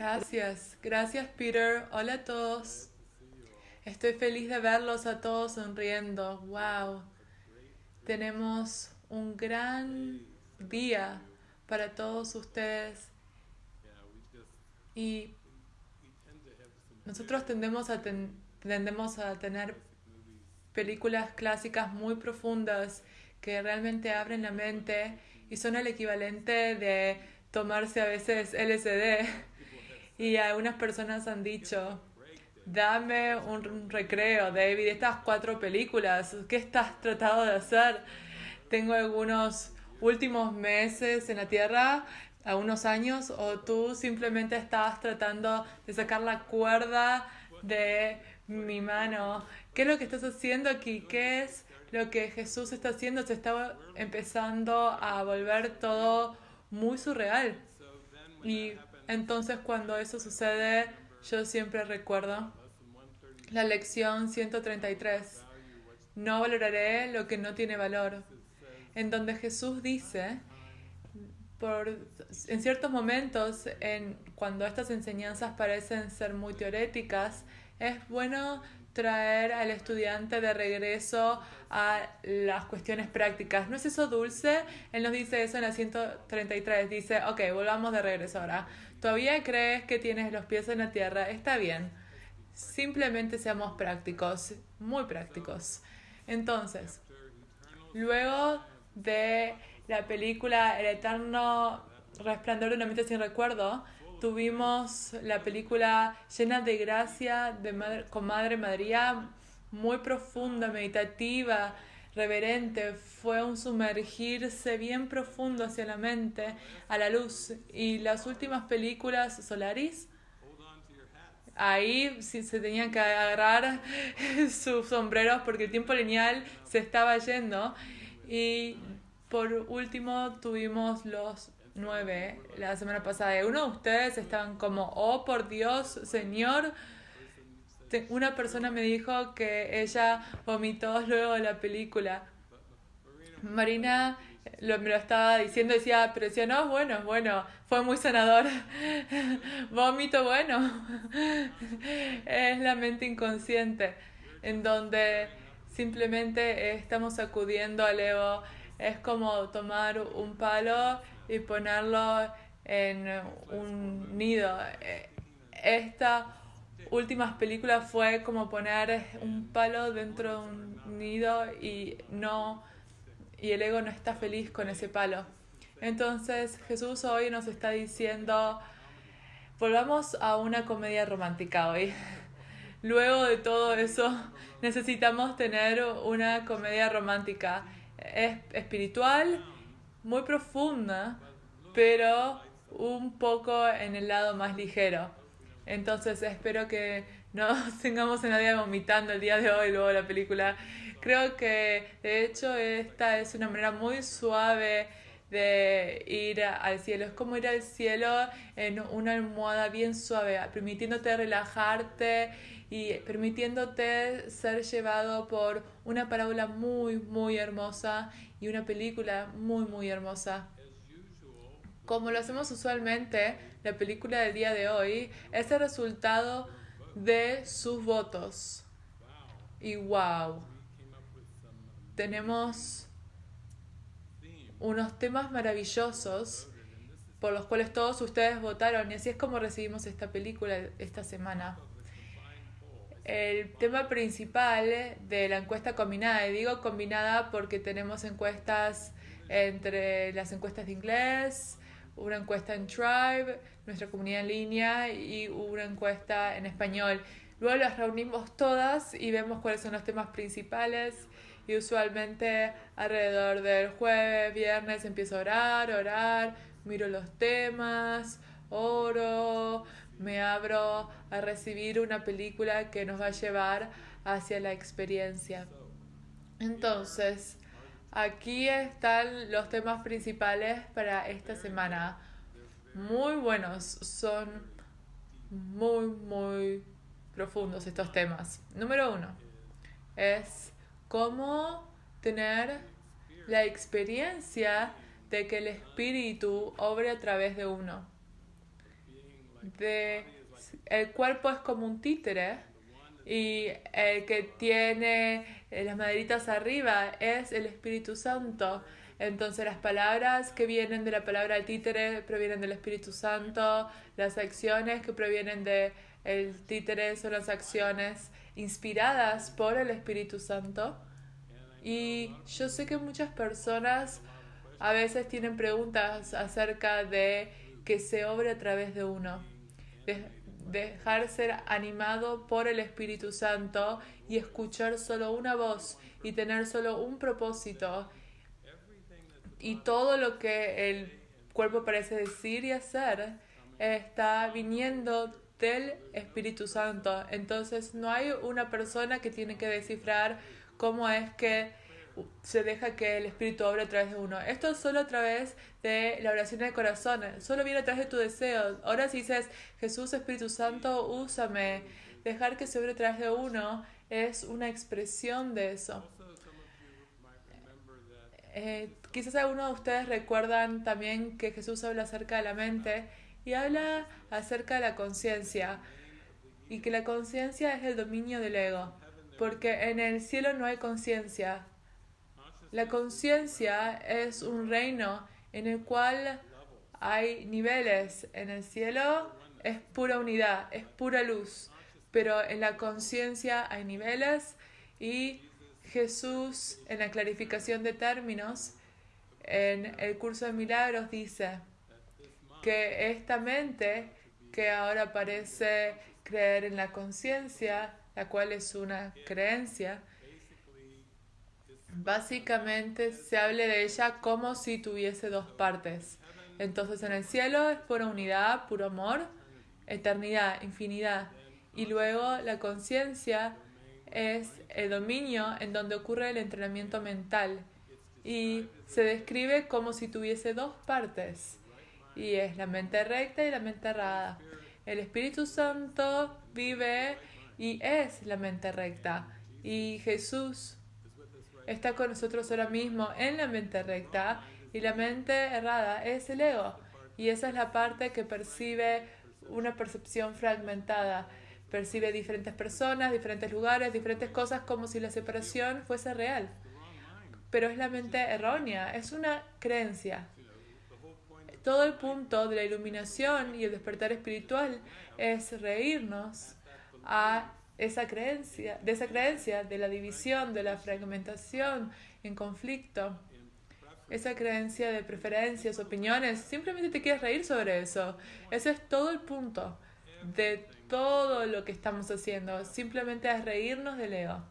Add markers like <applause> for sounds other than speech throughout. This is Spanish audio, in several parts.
Gracias, gracias Peter. Hola a todos. Estoy feliz de verlos a todos sonriendo. Wow. Tenemos un gran día para todos ustedes. Y nosotros tendemos a, tendemos a tener películas clásicas muy profundas que realmente abren la mente y son el equivalente de tomarse a veces LSD. Y algunas personas han dicho, dame un recreo, David, estas cuatro películas, ¿qué estás tratando de hacer? Tengo algunos últimos meses en la Tierra, algunos años, o tú simplemente estabas tratando de sacar la cuerda de mi mano. ¿Qué es lo que estás haciendo aquí? ¿Qué es lo que Jesús está haciendo? Se está empezando a volver todo muy surreal. Y entonces cuando eso sucede, yo siempre recuerdo la lección 133. No valoraré lo que no tiene valor. En donde Jesús dice, por, en ciertos momentos, en, cuando estas enseñanzas parecen ser muy teoréticas, es bueno traer al estudiante de regreso a las cuestiones prácticas. ¿No es eso dulce? Él nos dice eso en la 133. Dice, ok, volvamos de regreso ahora. ¿Todavía crees que tienes los pies en la tierra? Está bien. Simplemente seamos prácticos, muy prácticos. Entonces, luego de la película El eterno resplandor de una mente sin recuerdo, tuvimos la película llena de gracia de con Madre María, muy profunda, meditativa, reverente, fue un sumergirse bien profundo hacia la mente, a la luz. Y las últimas películas, Solaris, ahí se tenían que agarrar <laughs> sus sombreros porque el tiempo lineal se estaba yendo. Y por último tuvimos los nueve la semana pasada. Uno de ustedes estaban como, oh por Dios, Señor. Una persona me dijo que ella vomitó luego de la película. Marina lo, me lo estaba diciendo, decía, pero decía, no, bueno, bueno, fue muy sanador. <laughs> Vómito, bueno. <laughs> es la mente inconsciente, en donde simplemente estamos acudiendo al ego. Es como tomar un palo y ponerlo en un nido. Esta última película fue como poner un palo dentro de un nido y no y el ego no está feliz con ese palo. Entonces Jesús hoy nos está diciendo, volvamos a una comedia romántica hoy. <laughs> Luego de todo eso, necesitamos tener una comedia romántica. Es espiritual, muy profunda, pero un poco en el lado más ligero. Entonces espero que no <laughs> tengamos a nadie vomitando el día de hoy luego la película. Creo que de hecho esta es una manera muy suave de ir al cielo. Es como ir al cielo en una almohada bien suave, permitiéndote relajarte y permitiéndote ser llevado por una parábola muy, muy hermosa y una película muy, muy hermosa. Como lo hacemos usualmente, la película del día de hoy es el resultado de sus votos. Y wow, tenemos unos temas maravillosos por los cuales todos ustedes votaron y así es como recibimos esta película esta semana. El tema principal de la encuesta combinada, y digo combinada porque tenemos encuestas entre las encuestas de inglés, una encuesta en Tribe, nuestra comunidad en línea y una encuesta en español. Luego las reunimos todas y vemos cuáles son los temas principales y usualmente alrededor del jueves, viernes empiezo a orar, orar, miro los temas, oro, me abro a recibir una película que nos va a llevar hacia la experiencia. Entonces, aquí están los temas principales para esta semana. Muy buenos, son muy, muy profundos estos temas. Número uno es cómo tener la experiencia de que el espíritu obre a través de uno. de el cuerpo es como un títere y el que tiene las maderitas arriba es el Espíritu Santo. Entonces las palabras que vienen de la palabra títere provienen del Espíritu Santo, las acciones que provienen del el títere son las acciones inspiradas por el Espíritu Santo. Y yo sé que muchas personas a veces tienen preguntas acerca de que se obre a través de uno. Dejar ser animado por el Espíritu Santo y escuchar solo una voz y tener solo un propósito. Y todo lo que el cuerpo parece decir y hacer está viniendo del Espíritu Santo. Entonces no hay una persona que tiene que descifrar cómo es que se deja que el Espíritu obre a través de uno. Esto es solo a través de la oración del corazón, solo viene a través de tu deseo. Ahora si dices, Jesús, Espíritu Santo, úsame, dejar que se obre a través de uno es una expresión de eso. Eh, quizás algunos de ustedes recuerdan también que Jesús habla acerca de la mente y habla acerca de la conciencia y que la conciencia es el dominio del ego, porque en el cielo no hay conciencia, la conciencia es un reino en el cual hay niveles. En el cielo es pura unidad, es pura luz, pero en la conciencia hay niveles y Jesús en la clarificación de términos en el curso de milagros dice que esta mente que ahora parece creer en la conciencia, la cual es una creencia, Básicamente se hable de ella como si tuviese dos partes. Entonces en el cielo es pura unidad, puro amor, eternidad, infinidad. Y luego la conciencia es el dominio en donde ocurre el entrenamiento mental. Y se describe como si tuviese dos partes. Y es la mente recta y la mente errada. El Espíritu Santo vive y es la mente recta. Y Jesús está con nosotros ahora mismo en la mente recta y la mente errada es el ego. Y esa es la parte que percibe una percepción fragmentada. Percibe diferentes personas, diferentes lugares, diferentes cosas como si la separación fuese real. Pero es la mente errónea, es una creencia. Todo el punto de la iluminación y el despertar espiritual es reírnos a esa creencia, de esa creencia, de la división, de la fragmentación en conflicto, esa creencia de preferencias, opiniones, simplemente te quieres reír sobre eso. Ese es todo el punto de todo lo que estamos haciendo, simplemente es reírnos del ego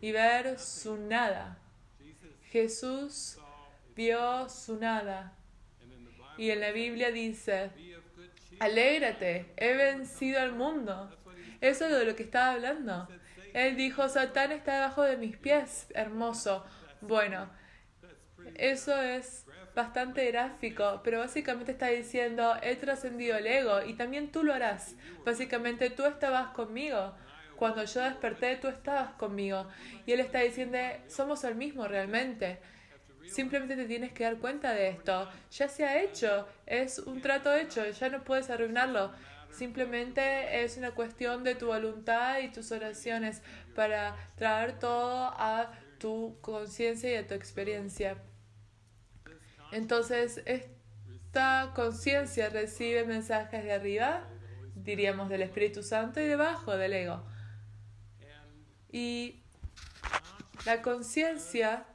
y ver su nada. Jesús vio su nada. Y en la Biblia dice, alégrate, he vencido al mundo. Eso es de lo que estaba hablando. Él dijo, Satán está debajo de mis pies, hermoso. Bueno, eso es bastante gráfico, pero básicamente está diciendo, he trascendido el ego y también tú lo harás. Básicamente tú estabas conmigo. Cuando yo desperté, tú estabas conmigo. Y él está diciendo, somos el mismo realmente. Simplemente te tienes que dar cuenta de esto. Ya se ha hecho, es un trato hecho, ya no puedes arruinarlo. Simplemente es una cuestión de tu voluntad y tus oraciones para traer todo a tu conciencia y a tu experiencia. Entonces, esta conciencia recibe mensajes de arriba, diríamos del Espíritu Santo, y debajo del ego. Y la conciencia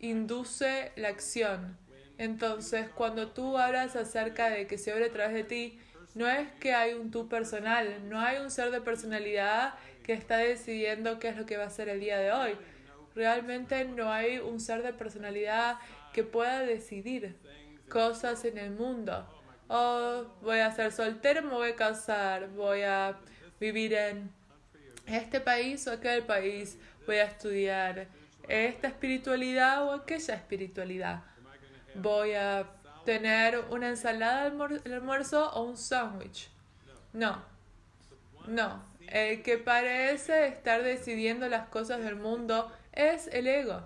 induce la acción. Entonces, cuando tú hablas acerca de que se abre a través de ti, no es que hay un tú personal, no hay un ser de personalidad que está decidiendo qué es lo que va a ser el día de hoy. Realmente no hay un ser de personalidad que pueda decidir cosas en el mundo. Oh, voy a ser soltero, me voy a casar, voy a vivir en este país o aquel país, voy a estudiar esta espiritualidad o aquella espiritualidad. Voy a tener una ensalada al almuerzo o un sándwich. No, no. El que parece estar decidiendo las cosas del mundo es el ego.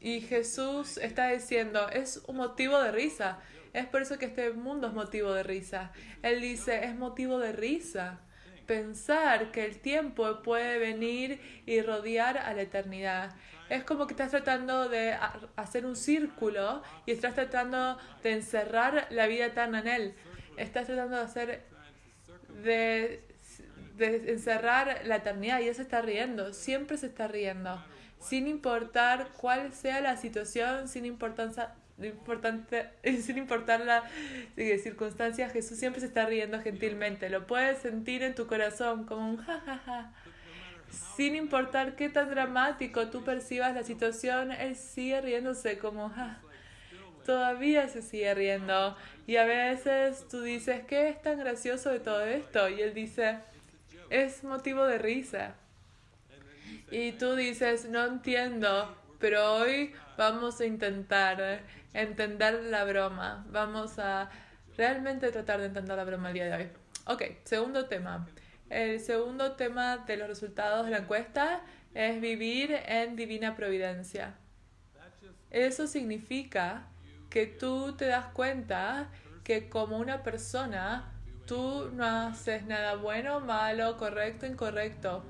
Y Jesús está diciendo, es un motivo de risa. Es por eso que este mundo es motivo de risa. Él dice, es motivo de risa pensar que el tiempo puede venir y rodear a la eternidad. Es como que estás tratando de hacer un círculo y estás tratando de encerrar la vida eterna en él. Estás tratando de hacer, de, de encerrar la eternidad y él se está riendo, siempre se está riendo, sin importar cuál sea la situación, sin importancia, importante, <laughs> sin importar la circunstancia, Jesús siempre se está riendo gentilmente. Lo puedes sentir en tu corazón como un jajaja. Ja, ja. Sin importar qué tan dramático tú percibas la situación, Él sigue riéndose como ja. Todavía se sigue riendo. Y a veces tú dices, ¿qué es tan gracioso de todo esto? Y Él dice, es motivo de risa. Y tú dices, no entiendo, pero hoy vamos a intentar entender la broma. Vamos a realmente tratar de entender la broma el día de hoy. Ok, segundo tema. El segundo tema de los resultados de la encuesta es vivir en divina providencia. Eso significa que tú te das cuenta que como una persona tú no haces nada bueno, malo, correcto, incorrecto.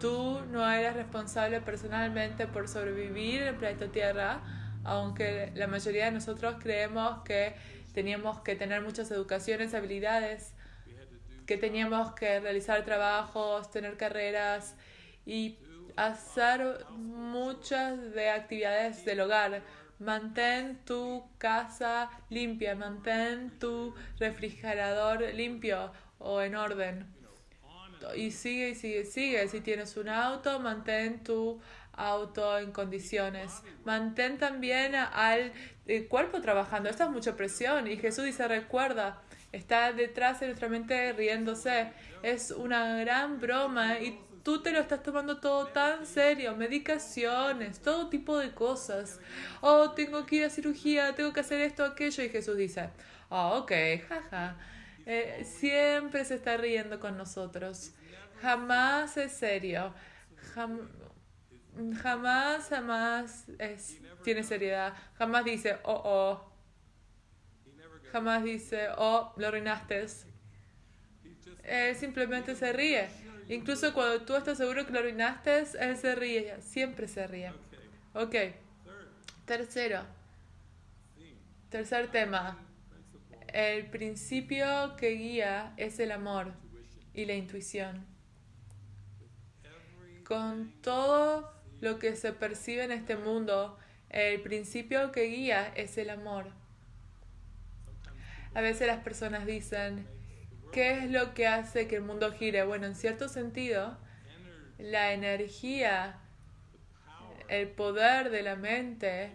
Tú no eres responsable personalmente por sobrevivir en el planeta Tierra, aunque la mayoría de nosotros creemos que teníamos que tener muchas educaciones, habilidades, que teníamos que realizar trabajos, tener carreras y hacer muchas de actividades del hogar. Mantén tu casa limpia, mantén tu refrigerador limpio o en orden. Y sigue y sigue, sigue. Si tienes un auto, mantén tu auto en condiciones. Mantén también al cuerpo trabajando. Esta es mucha presión. Y Jesús dice, recuerda, está detrás de nuestra mente riéndose. Es una gran broma y tú te lo estás tomando todo tan serio. Medicaciones, todo tipo de cosas. Oh, tengo que ir a cirugía, tengo que hacer esto, aquello. Y Jesús dice, oh, ok, jaja. Eh, siempre se está riendo con nosotros. Jamás es serio. jamás, jamás es, tiene seriedad. Jamás dice, oh, oh jamás dice, oh, lo arruinaste. Él simplemente se ríe. Incluso cuando tú estás seguro que lo arruinaste, él se ríe. Siempre se ríe. Ok. Tercero. Tercer tema. El principio que guía es el amor y la intuición. Con todo lo que se percibe en este mundo, el principio que guía es el amor. A veces las personas dicen, ¿qué es lo que hace que el mundo gire? Bueno, en cierto sentido, la energía, el poder de la mente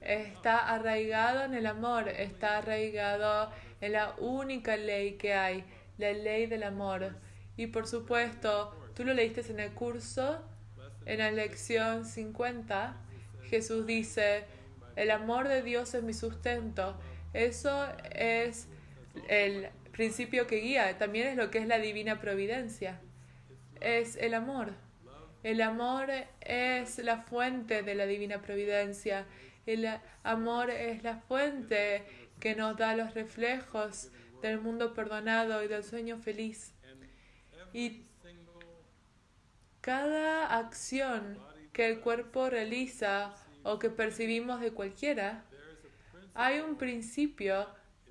está arraigado en el amor, está arraigado en la única ley que hay, la ley del amor. Y por supuesto, tú lo leíste en el curso, en la lección 50, Jesús dice, el amor de Dios es mi sustento. Eso es el principio que guía, también es lo que es la divina providencia. Es el amor. El amor es la fuente de la divina providencia. El amor es la fuente que nos da los reflejos del mundo perdonado y del sueño feliz. Y cada acción que el cuerpo realiza o que percibimos de cualquiera hay un principio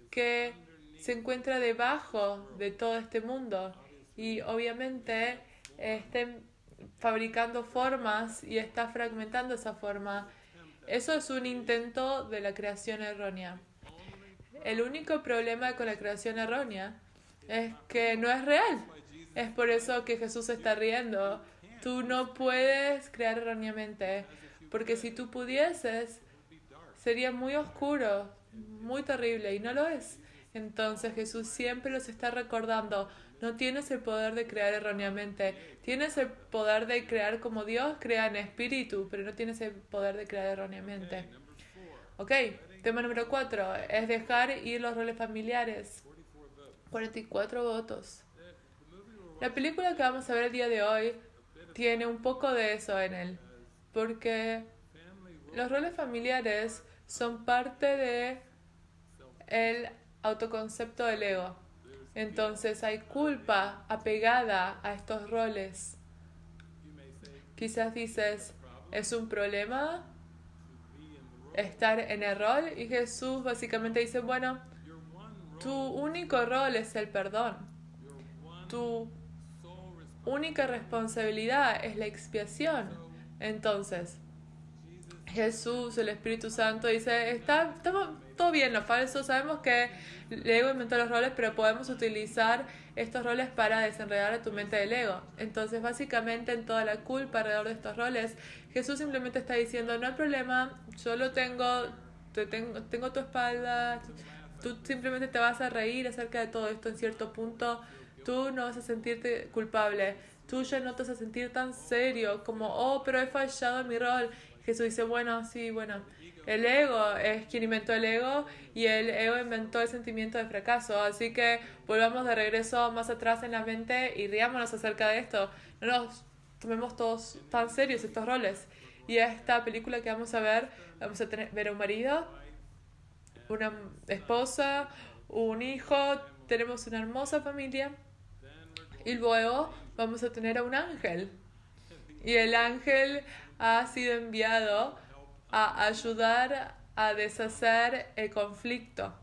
que se encuentra debajo de todo este mundo y obviamente estén fabricando formas y está fragmentando esa forma. Eso es un intento de la creación errónea. El único problema con la creación errónea es que no es real. Es por eso que Jesús está riendo. Tú no puedes crear erróneamente, porque si tú pudieses, sería muy oscuro, muy terrible y no lo es. Entonces Jesús siempre los está recordando, no tienes el poder de crear erróneamente, tienes el poder de crear como Dios crea en espíritu, pero no tienes el poder de crear erróneamente. Ok, tema número 4 es dejar ir los roles familiares. 44 votos. La película que vamos a ver el día de hoy tiene un poco de eso en él, porque los roles familiares son parte de el autoconcepto del ego. Entonces hay culpa apegada a estos roles. Quizás dices, ¿es un problema estar en el rol? Y Jesús básicamente dice, bueno, tu único rol es el perdón. Tu única responsabilidad es la expiación. Entonces, Jesús, el Espíritu Santo, dice, está, estamos todo bien, lo falso, sabemos que el ego inventó los roles, pero podemos utilizar estos roles para desenredar a tu mente del ego. Entonces, básicamente, en toda la culpa alrededor de estos roles, Jesús simplemente está diciendo, no hay problema, solo tengo, te tengo, tengo tu espalda, tú simplemente te vas a reír acerca de todo esto en cierto punto, tú no vas a sentirte culpable, tú ya no te vas a sentir tan serio como, oh, pero he fallado en mi rol. Jesús dice, bueno, sí, bueno, el ego es quien inventó el ego y el ego inventó el sentimiento de fracaso. Así que volvamos de regreso más atrás en la mente y riámonos acerca de esto. No nos tomemos todos tan serios estos roles. Y esta película que vamos a ver, vamos a tener, ver a un marido, una esposa, un hijo, tenemos una hermosa familia y luego vamos a tener a un ángel. Y el ángel ha sido enviado a ayudar a deshacer el conflicto,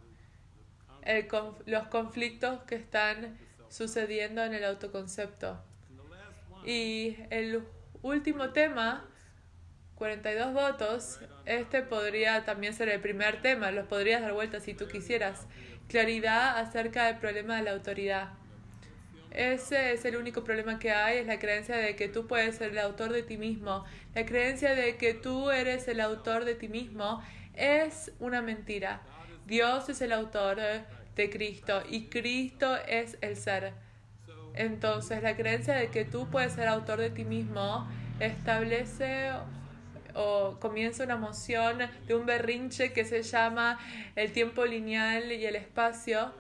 los conflictos que están sucediendo en el autoconcepto. Y el último tema, 42 votos, este podría también ser el primer tema, los podrías dar vuelta si tú quisieras. Claridad acerca del problema de la autoridad. Ese es el único problema que hay, es la creencia de que tú puedes ser el autor de ti mismo. La creencia de que tú eres el autor de ti mismo es una mentira. Dios es el autor de Cristo y Cristo es el ser. Entonces, la creencia de que tú puedes ser autor de ti mismo establece o comienza una emoción de un berrinche que se llama el tiempo lineal y el espacio.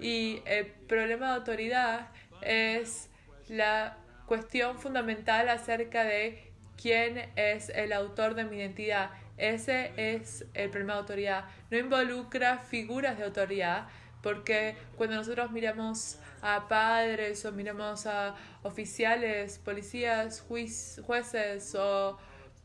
Y el problema de autoridad es la cuestión fundamental acerca de quién es el autor de mi identidad. Ese es el problema de autoridad. No involucra figuras de autoridad, porque cuando nosotros miramos a padres o miramos a oficiales, policías, jueces o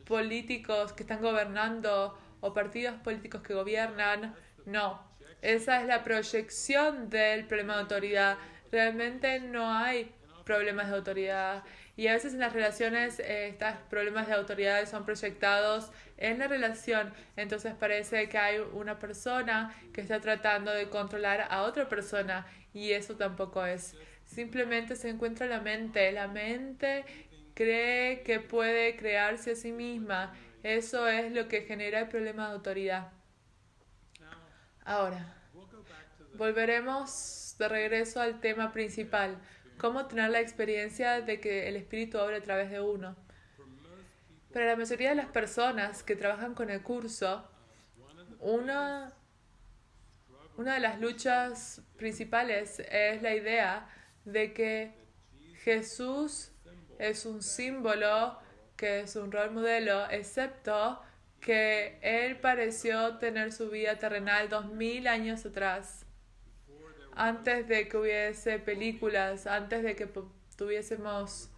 políticos que están gobernando o partidos políticos que gobiernan, no. Esa es la proyección del problema de autoridad realmente no hay problemas de autoridad y a veces en las relaciones eh, estos problemas de autoridad son proyectados en la relación, entonces parece que hay una persona que está tratando de controlar a otra persona y eso tampoco es. Simplemente se encuentra la mente, la mente cree que puede crearse a sí misma, eso es lo que genera el problema de autoridad. Ahora, volveremos de regreso al tema principal, cómo tener la experiencia de que el Espíritu obra a través de uno. Para la mayoría de las personas que trabajan con el curso, una, una de las luchas principales es la idea de que Jesús es un símbolo, que es un rol modelo, excepto que Él pareció tener su vida terrenal dos mil años atrás antes de que hubiese películas, antes de que tuviésemos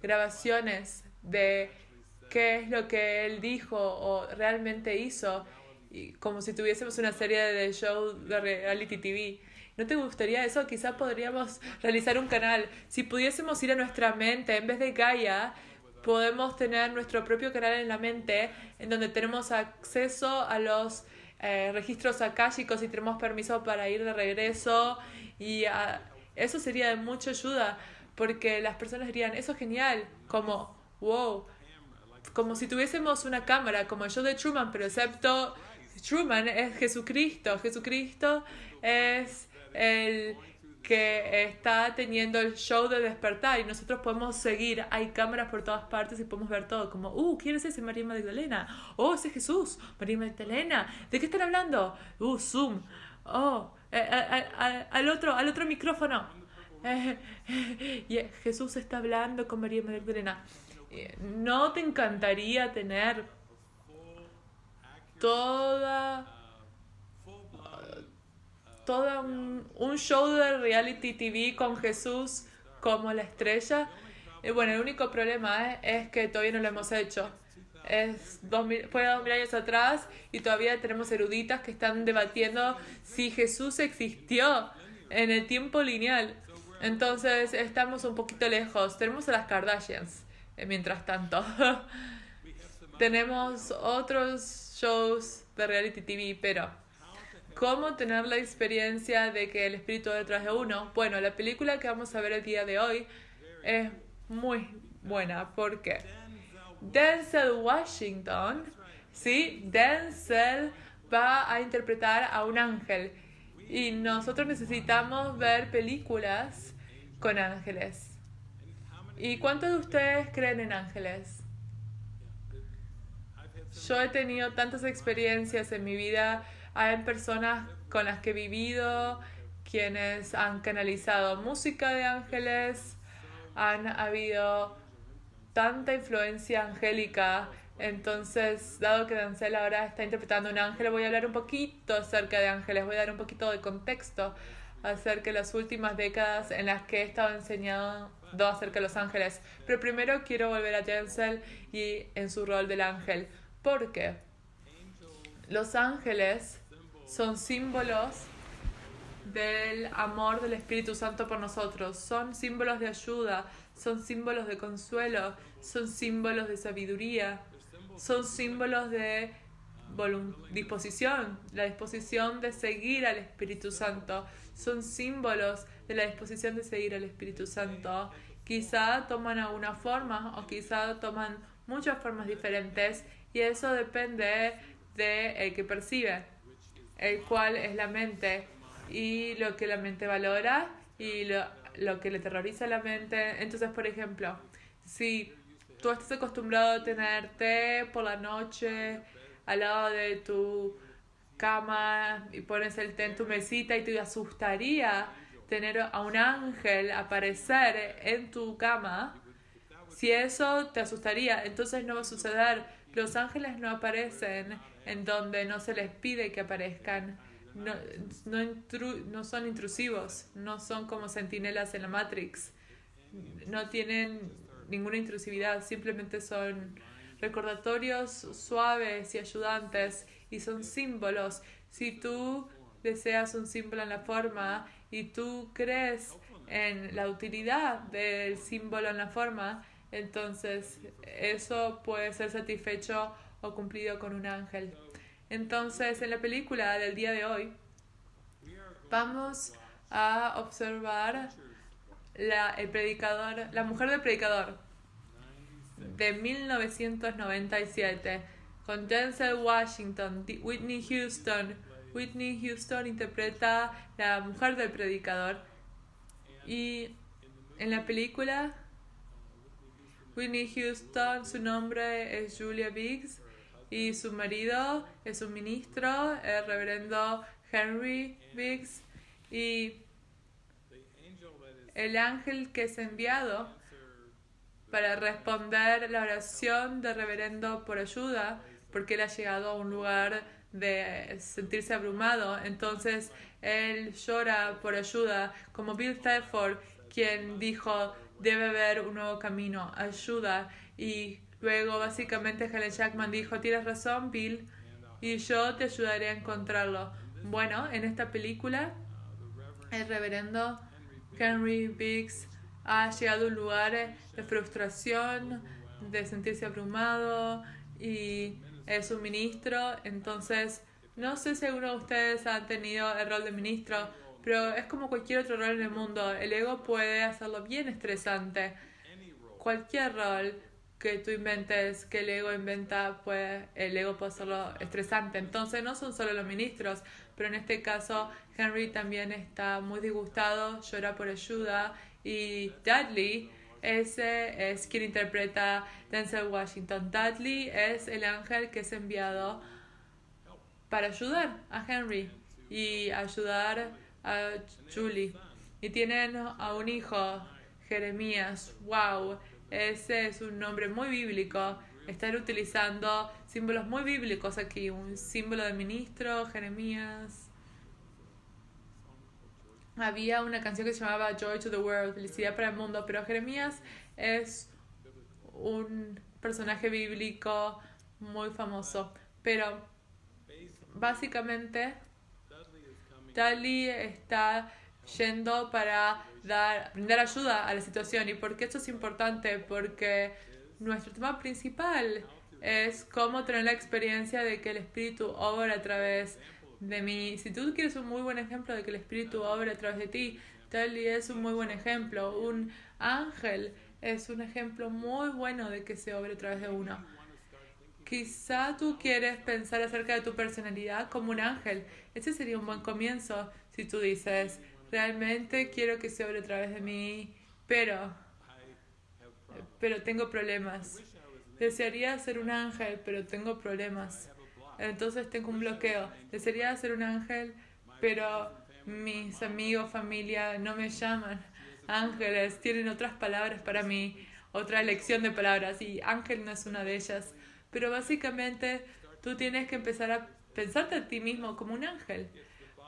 grabaciones de qué es lo que él dijo o realmente hizo, y como si tuviésemos una serie de show de reality TV. ¿No te gustaría eso? Quizás podríamos realizar un canal. Si pudiésemos ir a nuestra mente, en vez de Gaia, podemos tener nuestro propio canal en la mente, en donde tenemos acceso a los eh, registros akáshicos y tenemos permiso para ir de regreso. Y ah, eso sería de mucha ayuda porque las personas dirían, eso es genial, como, wow, como si tuviésemos una cámara, como show de Truman, pero excepto Truman es Jesucristo, Jesucristo es el que está teniendo el show de despertar y nosotros podemos seguir. Hay cámaras por todas partes y podemos ver todo. Como, uh, ¿quién es ese? María Magdalena. Oh, ese es Jesús. María Magdalena. ¿De qué están hablando? Uh, Zoom. Oh, eh, eh, eh, al otro, al otro micrófono. <laughs> Jesús está hablando con María Magdalena. ¿No te encantaría tener toda todo un, show de reality TV con Jesús como la estrella. Bueno, el único problema es que todavía no lo hemos hecho. Es dos mil, fue dos mil años atrás y todavía tenemos eruditas que están debatiendo si Jesús existió en el tiempo lineal. Entonces estamos un poquito lejos. Tenemos a las Kardashians, eh, mientras tanto. <laughs> tenemos otros shows de reality TV, pero ¿cómo tener la experiencia de que el espíritu detrás de uno? Bueno, la película que vamos a ver el día de hoy es muy buena porque Denzel Washington, ¿sí? Denzel va a interpretar a un ángel y nosotros necesitamos ver películas con ángeles. ¿Y cuántos de ustedes creen en ángeles? Yo he tenido tantas experiencias en mi vida. Hay personas con las que he vivido, quienes han canalizado música de ángeles, han habido tanta influencia angélica entonces, dado que Denzel ahora está interpretando un ángel, voy a hablar un poquito acerca de ángeles, voy a dar un poquito de contexto acerca de las últimas décadas en las que he estado enseñando acerca de los ángeles. Pero primero quiero volver a Denzel y en su rol del ángel. Porque los ángeles son símbolos del amor del Espíritu Santo por nosotros, son símbolos de ayuda, son símbolos de consuelo, son símbolos de sabiduría, son símbolos de disposición, la disposición de seguir al Espíritu Santo, son símbolos de la disposición de seguir al Espíritu Santo. Quizá toman alguna forma o quizá toman muchas formas diferentes y eso depende de el que percibe, el cual es la mente y lo que la mente valora y lo, lo que le terroriza a la mente. Entonces, por ejemplo, si tú estás acostumbrado a tener té por la noche al lado de tu cama y pones el té en tu mesita y te asustaría tener a un ángel aparecer en tu cama, si eso te asustaría, entonces no va a suceder. Los ángeles no aparecen en donde no se les pide que aparezcan. No, no, no son intrusivos, no son como centinelas en la Matrix. No tienen ninguna intrusividad, simplemente son recordatorios suaves y ayudantes y son símbolos. Si tú deseas un símbolo en la forma y tú crees en la utilidad del símbolo en la forma, entonces eso puede ser satisfecho o cumplido con un ángel. Entonces, en la película del día de hoy, vamos a observar la, el predicador, la mujer del predicador de 1997 con Denzel Washington, Whitney Houston. Whitney Houston interpreta la mujer del predicador y en la película Whitney Houston, su nombre es Julia Biggs y su marido es un ministro, el reverendo Henry Biggs y el ángel que es enviado para responder la oración de reverendo por ayuda, porque él ha llegado a un lugar de sentirse abrumado. Entonces él llora por ayuda, como Bill Thetford, quien dijo, debe haber un nuevo camino, ayuda. Y luego básicamente Helen Jackman dijo, tienes razón, Bill, y yo te ayudaré a encontrarlo. Bueno, en esta película, el reverendo Henry Biggs ha llegado a un lugar de frustración, de sentirse abrumado y es un ministro. Entonces, no sé si alguno de ustedes ha tenido el rol de ministro, pero es como cualquier otro rol en el mundo. El ego puede hacerlo bien estresante. Cualquier rol que tú inventes, que el ego inventa, pues el ego puede hacerlo estresante. Entonces no son solo los ministros, pero en este caso Henry también está muy disgustado, llora por ayuda y Dudley ese es quien interpreta Denzel Washington. Dudley es el ángel que es enviado para ayudar a Henry y ayudar a Julie. Y tienen a un hijo, Jeremías. ¡Wow! Ese es un nombre muy bíblico. Están utilizando símbolos muy bíblicos aquí. Un símbolo de ministro, Jeremías. había una canción que se llamaba Joy to the World, Felicidad para el Mundo, pero Jeremías es un personaje bíblico muy famoso. Pero básicamente Dali está yendo para dar, brindar ayuda a la situación. ¿Y por qué esto es importante? Porque nuestro tema principal es cómo tener la experiencia de que el Espíritu obra a través de mí. Si tú quieres un muy buen ejemplo de que el Espíritu obra a través de ti, Dali es un muy buen ejemplo. Un ángel es un ejemplo muy bueno de que se obre a través de uno. Quizá tú quieres pensar acerca de tu personalidad como un ángel. Ese sería un buen comienzo si tú dices, realmente quiero que se obre a través de mí, pero, pero tengo problemas. Desearía ser un ángel, pero tengo problemas. Entonces tengo un bloqueo. Desearía ser un ángel, pero mis amigos, familia no me llaman ángeles, tienen otras palabras para mí, otra elección de palabras, y ángel no es una de ellas. Pero básicamente tú tienes que empezar a pensarte a ti mismo como un ángel.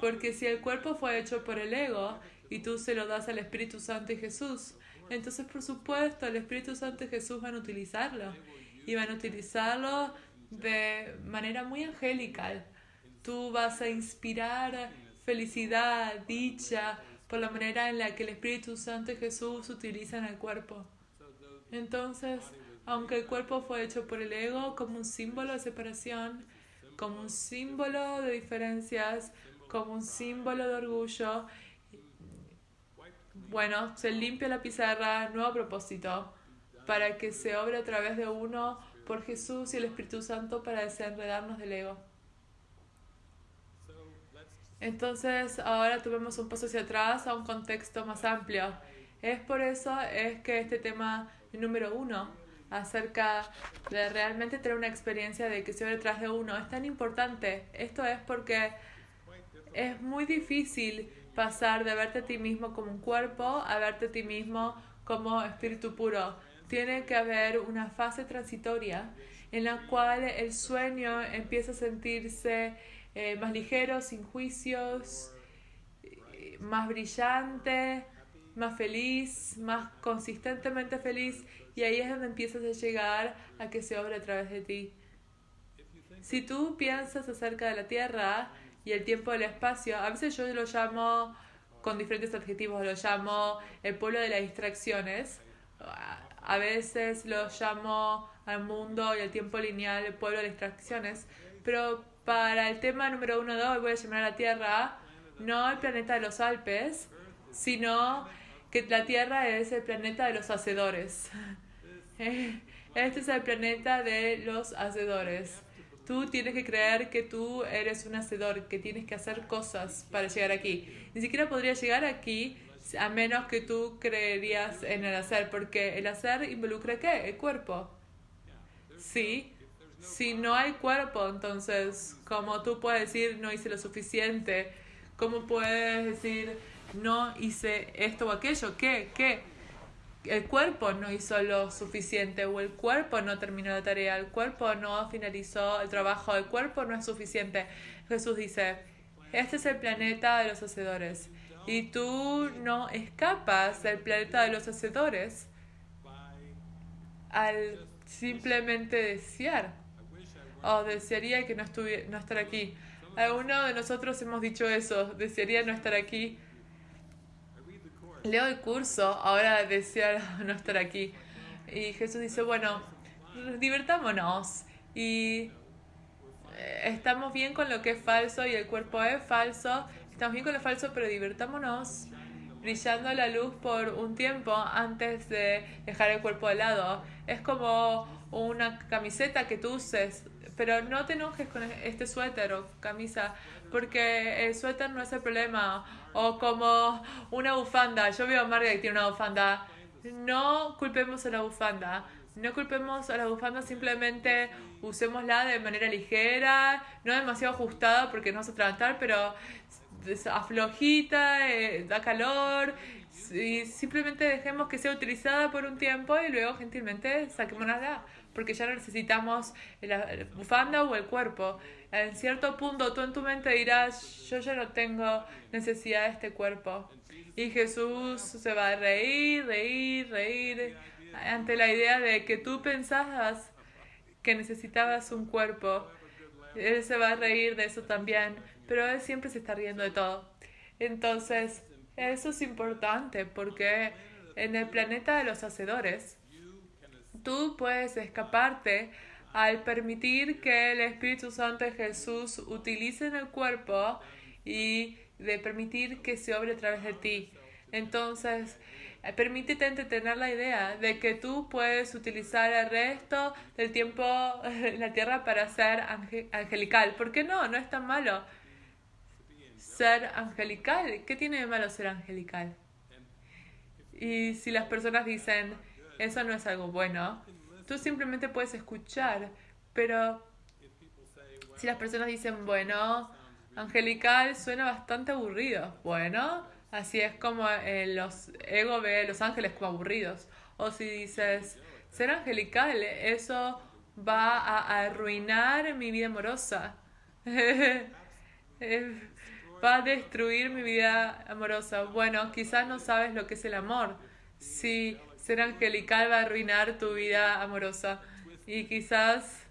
Porque si el cuerpo fue hecho por el ego y tú se lo das al Espíritu Santo y Jesús, entonces por supuesto el Espíritu Santo y Jesús van a utilizarlo. Y van a utilizarlo de manera muy angelical. Tú vas a inspirar felicidad, dicha, por la manera en la que el Espíritu Santo y Jesús utilizan el cuerpo. Entonces, aunque el cuerpo fue hecho por el ego como un símbolo de separación, como un símbolo de diferencias, como un símbolo de orgullo, bueno, se limpia la pizarra, nuevo propósito, para que se obre a través de uno por Jesús y el Espíritu Santo para desenredarnos del ego. Entonces ahora tuvimos un paso hacia atrás a un contexto más amplio. Es por eso es que este tema número uno acerca de realmente tener una experiencia de que se ve detrás de uno es tan importante. Esto es porque es muy difícil pasar de verte a ti mismo como un cuerpo a verte a ti mismo como espíritu puro. Tiene que haber una fase transitoria en la cual el sueño empieza a sentirse eh, más ligero, sin juicios, más brillante, más feliz, más consistentemente feliz. Y ahí es donde empiezas a llegar a que se obra a través de ti. Si tú piensas acerca de la Tierra y el tiempo del espacio, a veces yo lo llamo con diferentes adjetivos, lo llamo el pueblo de las distracciones, a veces lo llamo al mundo y el tiempo lineal el pueblo de las distracciones, pero para el tema número uno hoy voy a llamar a la Tierra no el planeta de los Alpes, sino que la Tierra es el planeta de los hacedores. <laughs> Este es el planeta de los hacedores. Tú tienes que creer que tú eres un hacedor, que tienes que hacer cosas para llegar aquí. Ni siquiera podría llegar aquí a menos que tú creerías en el hacer, porque el hacer involucra qué? El cuerpo. Sí, si no hay cuerpo, entonces, ¿cómo tú puedes decir no hice lo suficiente? ¿Cómo puedes decir no hice esto o aquello? ¿Qué? ¿Qué? El cuerpo no hizo lo suficiente o el cuerpo no terminó la tarea, el cuerpo no finalizó el trabajo, el cuerpo no es suficiente. Jesús dice, este es el planeta de los hacedores y tú no escapas del planeta de los hacedores al simplemente desear oh, desearía que no, no estar aquí. Algunos de nosotros hemos dicho eso, desearía no estar aquí. Leo el curso, ahora desear <laughs> no estar aquí. Y Jesús dice, bueno, divertámonos y eh, estamos bien con lo que es falso y el cuerpo es falso, estamos bien con lo falso, pero divertámonos brillando la luz por un tiempo antes de dejar el cuerpo de lado. Es como una camiseta que tú uses pero no te enojes con este suéter o camisa, porque el suéter no es el problema. O como una bufanda. Yo veo a Marga que tiene una bufanda. No culpemos a la bufanda. No culpemos a la bufanda, simplemente usémosla de manera ligera, no demasiado ajustada porque no vas a tratar, pero aflojita, eh, da calor, y simplemente dejemos que sea utilizada por un tiempo y luego gentilmente saquémosla porque ya no necesitamos la bufanda o el cuerpo. En cierto punto tú en tu mente dirás, yo ya no tengo necesidad de este cuerpo. Y Jesús se va a reír, reír, reír ante la idea de que tú pensabas que necesitabas un cuerpo. Él se va a reír de eso también, pero él siempre se está riendo de todo. Entonces, eso es importante porque en el planeta de los hacedores, tú puedes escaparte al permitir que el Espíritu Santo de Jesús utilice en el cuerpo y de permitir que se obre a través de ti. Entonces, eh, permítete tener la idea de que tú puedes utilizar el resto del tiempo <laughs> en la tierra para ser angelical. ¿Por qué no? No es tan malo ser angelical. ¿Qué tiene de malo ser angelical? Y si las personas dicen, eso no es algo bueno, tú simplemente puedes escuchar, pero si las personas dicen, bueno, angelical suena bastante aburrido, bueno, así es como eh, los ego ve los ángeles como aburridos. O si dices, ser angelical, eso va a arruinar mi vida amorosa. <laughs> va a destruir mi vida amorosa. Bueno, quizás no sabes lo que es el amor. Si angelical va a arruinar tu vida amorosa. Y quizás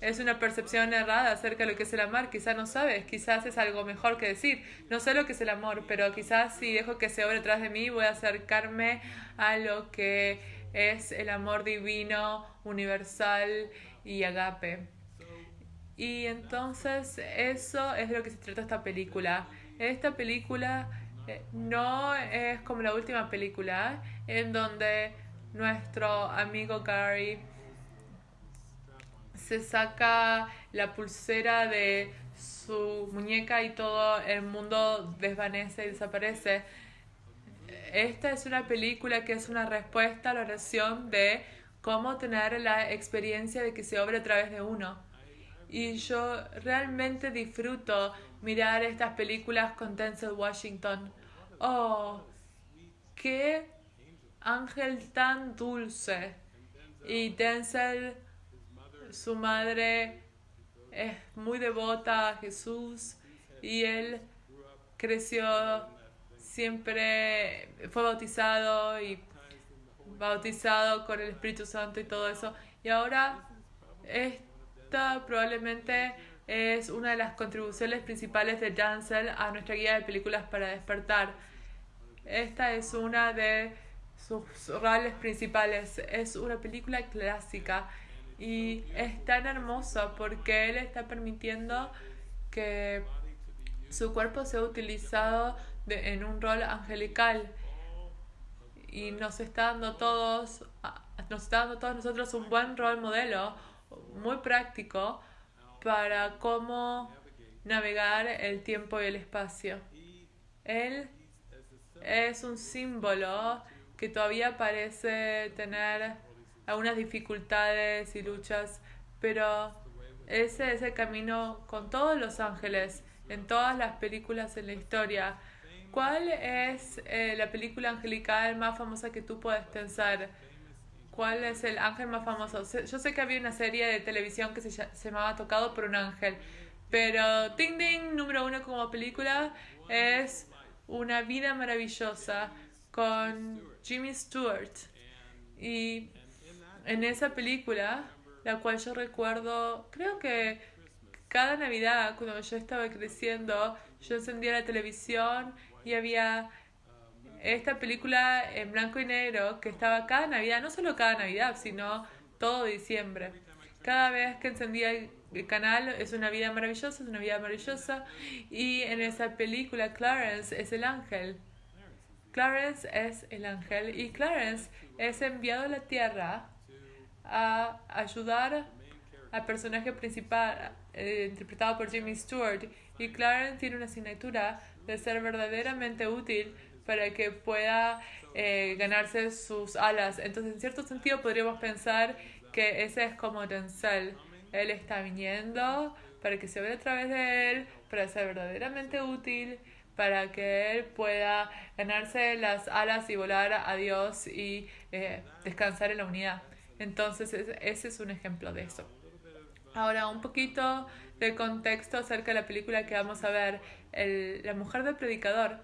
es una percepción errada acerca de lo que es el amor. Quizás no sabes, quizás es algo mejor que decir. No sé lo que es el amor, pero quizás si dejo que se obre detrás de mí, voy a acercarme a lo que es el amor divino, universal y agape. Y entonces eso es de lo que se trata esta película. Esta película no es como la última película en donde nuestro amigo Gary se saca la pulsera de su muñeca y todo el mundo desvanece y desaparece. Esta es una película que es una respuesta a la oración de cómo tener la experiencia de que se obre a través de uno. Y yo realmente disfruto mirar estas películas con Denzel Washington oh, qué ángel tan dulce. Y Denzel, su madre, es muy devota a Jesús y él creció siempre, fue bautizado y bautizado con el Espíritu Santo y todo eso. Y ahora esta probablemente es una de las contribuciones principales de Denzel a nuestra guía de películas para despertar. Esta es una de sus roles principales. Es una película clásica y es tan hermosa porque él está permitiendo que su cuerpo sea utilizado en un rol angelical y nos está dando todos nos está dando todos nosotros un buen rol modelo muy práctico para cómo navegar el tiempo y el espacio. Él es un símbolo que todavía parece tener algunas dificultades y luchas, pero ese es el camino con todos los ángeles, en todas las películas en la historia. ¿Cuál es eh, la película angelical más famosa que tú puedes pensar? ¿Cuál es el ángel más famoso? Yo sé que había una serie de televisión que se, llamaba Tocado por un ángel, pero Ting Ding, número uno como película, es Una vida maravillosa con Jimmy Stewart. Y en esa película, la cual yo recuerdo, creo que cada Navidad, cuando yo estaba creciendo, yo encendía la televisión y había esta película en blanco y negro que estaba cada Navidad, no solo cada Navidad, sino todo diciembre. Cada vez que encendía el canal es una vida maravillosa, es una vida maravillosa. Y en esa película Clarence es el ángel. Clarence es el ángel y Clarence es enviado a la tierra a ayudar al personaje principal eh, interpretado por Jimmy Stewart. Y Clarence tiene una asignatura de ser verdaderamente útil para que pueda eh, ganarse sus alas. Entonces, en cierto sentido, podríamos pensar que ese es como Denzel. Él está viniendo para que se vea a través de él, para ser verdaderamente útil, para que él pueda ganarse las alas y volar a Dios y eh, descansar en la unidad. Entonces, ese es un ejemplo de eso. Ahora, un poquito de contexto acerca de la película que vamos a ver. El, la mujer del predicador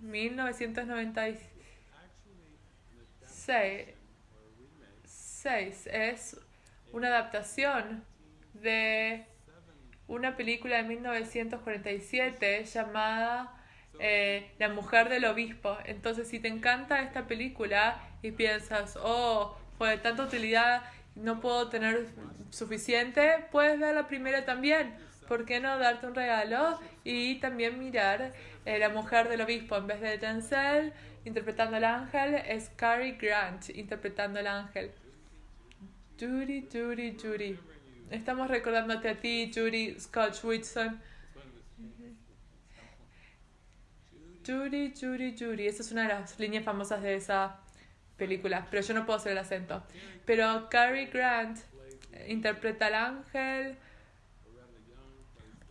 1996 es una adaptación de una película de 1947 llamada eh, La mujer del obispo. Entonces, si te encanta esta película y piensas, oh, fue de tanta utilidad, no puedo tener suficiente, puedes ver la primera también. ¿Por qué no darte un regalo y también mirar eh, La mujer del obispo? En vez de Denzel interpretando al ángel, es Cary Grant interpretando al ángel. Judy, Judy, Judy. Estamos recordándote a ti, Judy Scotch Whitson. Judy, Judy, Judy. Esa es una de las líneas famosas de esa película, pero yo no puedo hacer el acento. Pero Cary Grant interpreta al ángel.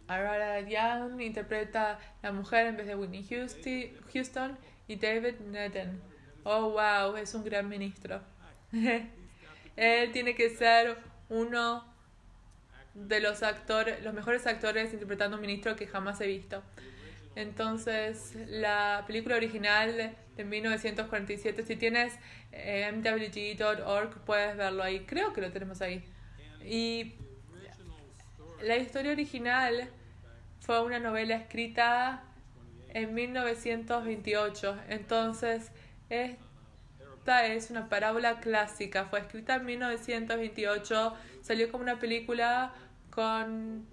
Arara Young interpreta la mujer en vez de Whitney Houston y David Nedden. Oh, wow, es un gran ministro. <laughs> Él tiene que ser uno de los actores, los mejores actores interpretando un ministro que jamás he visto. Entonces, la película original de 1947, si tienes eh, mwg.org, puedes verlo ahí. Creo que lo tenemos ahí. Y la historia original fue una novela escrita en 1928. Entonces, esta es una parábola clásica. Fue escrita en 1928. Salió como una película con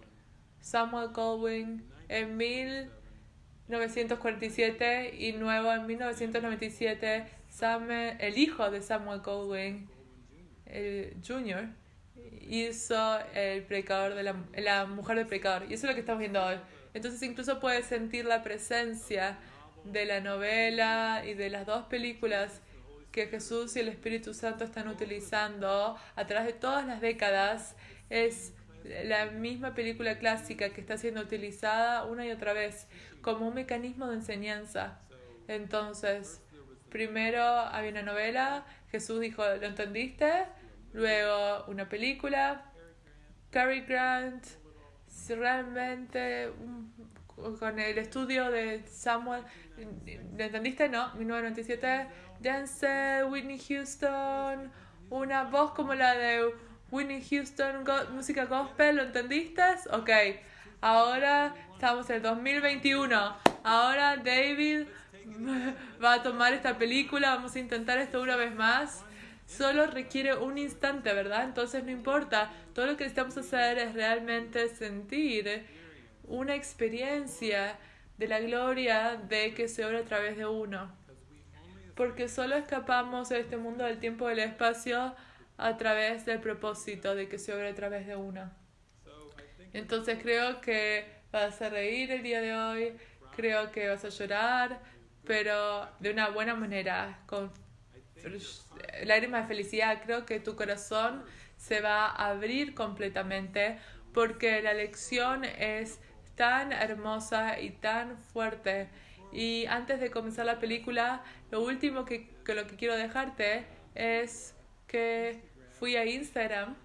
Samuel Goldwyn en 1947 y nuevo en 1997 Samuel, el hijo de Samuel Goldwyn el Jr. hizo el predicador de la, la mujer del predicador y eso es lo que estamos viendo hoy entonces incluso puedes sentir la presencia de la novela y de las dos películas que Jesús y el Espíritu Santo están utilizando a través de todas las décadas. Es la misma película clásica que está siendo utilizada una y otra vez como un mecanismo de enseñanza. Entonces, primero había una novela, Jesús dijo, ¿lo entendiste? Luego una película, Cary Grant, realmente con el estudio de Samuel, ¿lo entendiste? No, 1997, Denzel, Whitney Houston, una voz como la de Whitney Houston, música gospel, ¿lo entendiste? Ok, ahora estamos en el 2021, ahora David <laughs> va a tomar esta película, vamos a intentar esto una vez más. Solo requiere un instante, ¿verdad? Entonces no importa, todo lo que necesitamos hacer es realmente sentir una experiencia de la gloria de que se obra a través de uno. Porque solo escapamos de este mundo del tiempo y del espacio a través del propósito de que se obra a través de uno. Entonces creo que vas a reír el día de hoy, creo que vas a llorar, pero de una buena manera, con lágrimas de felicidad. Creo que tu corazón se va a abrir completamente porque la lección es tan hermosa y tan fuerte. Y antes de comenzar la película, lo último que, que lo que quiero dejarte es que fui a Instagram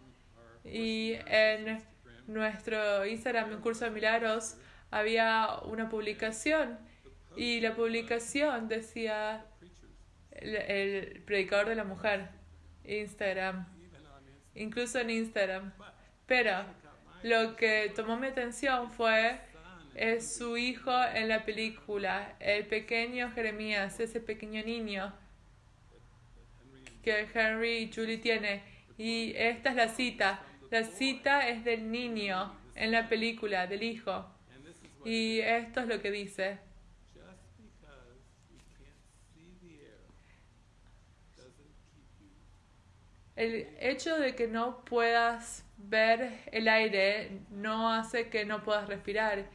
y en nuestro Instagram, en Curso de Milagros, había una publicación y la publicación decía el, el predicador de la mujer, Instagram, incluso en Instagram. Pero lo que tomó mi atención fue es su hijo en la película, el pequeño Jeremías, ese pequeño niño que Henry y Julie tiene. Y esta es la cita. La cita es del niño en la película, del hijo. Y esto es lo que dice. El hecho de que no puedas ver el aire no hace que no puedas respirar.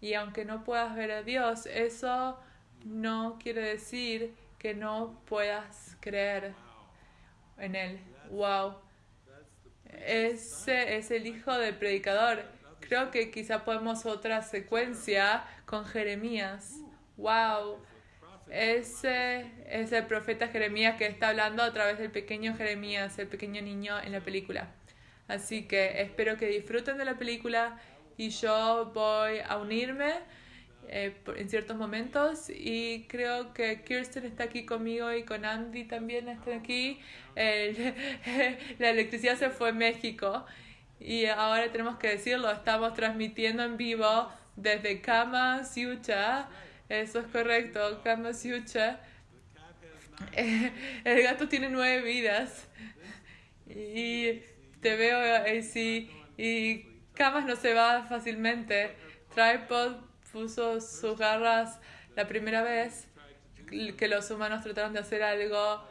Y aunque no puedas ver a Dios, eso no quiere decir que no puedas creer en Él. Wow. Ese es el hijo del predicador. Creo que quizá podemos otra secuencia con Jeremías. Wow. Ese es el profeta Jeremías que está hablando a través del pequeño Jeremías, el pequeño niño en la película. Así que espero que disfruten de la película y yo voy a unirme eh, en ciertos momentos y creo que Kirsten está aquí conmigo y con Andy también están aquí. El- <laughs> la electricidad se fue a México y ahora tenemos que decirlo, estamos transmitiendo en vivo desde Kama Siucha. Eso es correcto, Kama Siucha. <laughs> El gato tiene nueve vidas. Y te veo así. Y Camas no se va fácilmente. Tripod puso sus garras la primera vez que los humanos trataron de hacer algo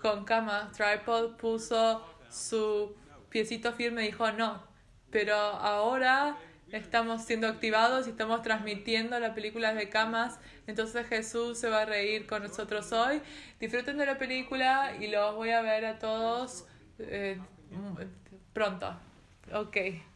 con Camas. Tripod puso su piecito firme y dijo no. Pero ahora estamos siendo activados y estamos transmitiendo la película de Camas. Entonces Jesús se va a reír con nosotros hoy. Disfruten de la película y los voy a ver a todos eh, pronto. Ok.